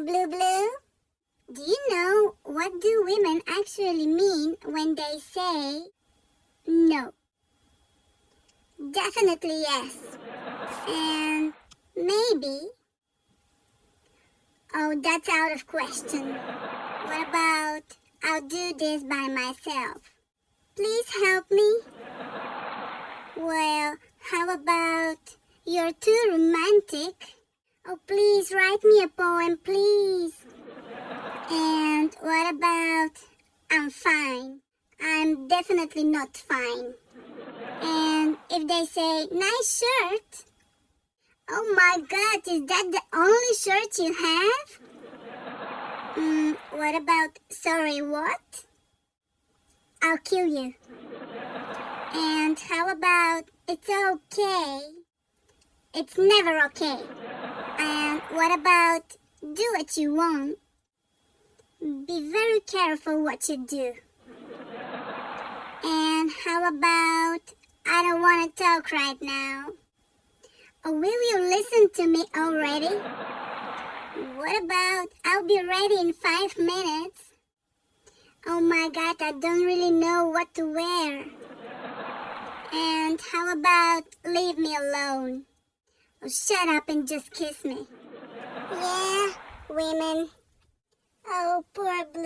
Blue Blue. Do you know what do women actually mean when they say no? Definitely yes. And maybe. Oh, that's out of question. What about I'll do this by myself? Please help me. Well, how about you're too romantic? Oh, please write me a poem, please. And what about I'm fine? I'm definitely not fine. And if they say nice shirt, oh my god, is that the only shirt you have? Mm, what about sorry what? I'll kill you. And how about it's okay? It's never okay. And what about do what you want? Be very careful what you do. And how about I don't want to talk right now? Or will you listen to me already? What about I'll be ready in five minutes? Oh my god, I don't really know what to wear. And how about leave me alone? Oh, shut up and just kiss me. Yeah, women. Oh, poor Blue.